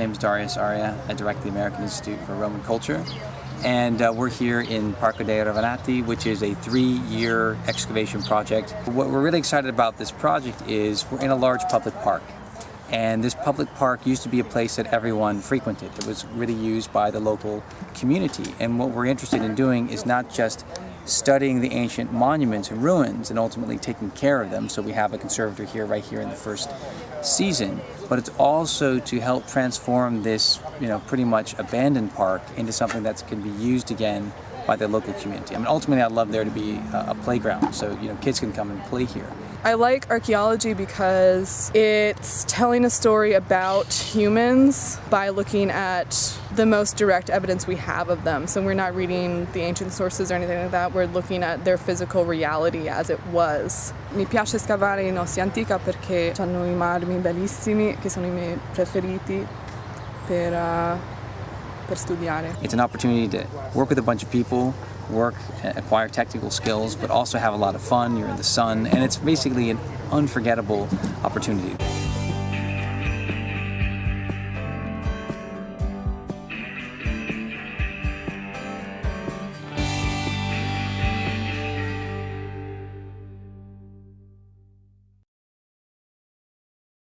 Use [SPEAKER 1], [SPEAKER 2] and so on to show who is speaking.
[SPEAKER 1] name is Darius Arya. I direct the American Institute for Roman Culture. And uh, we're here in Parco dei Ravennati, which is a three-year excavation project. What we're really excited about this project is we're in a large public park. And this public park used to be a place that everyone frequented. It was really used by the local community. And what we're interested in doing is not just studying the ancient monuments and ruins and ultimately taking care of them. So we have a conservator here right here in the first season, but it's also to help transform this, you know, pretty much abandoned park into something that can be used again by the local community. I mean, ultimately I'd love there to be a, playground so, you know, kids can come and play here.
[SPEAKER 2] I like archaeology because it's telling a story about humans by looking at the most direct evidence we have of them. So we're not reading the ancient sources or anything like that, we're looking at their physical reality as it was. Mi piace scavare in Antica perché hanno i marmi bellissimi che sono i miei preferiti per, uh, per studiare.
[SPEAKER 1] It's an opportunity to work with a bunch of people work, acquire technical skills, but also have a lot of fun. You're in the sun, and it's basically an unforgettable opportunity.